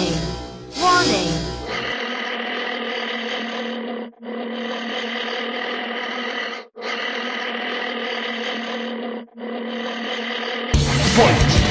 Warning! Warning! Fight!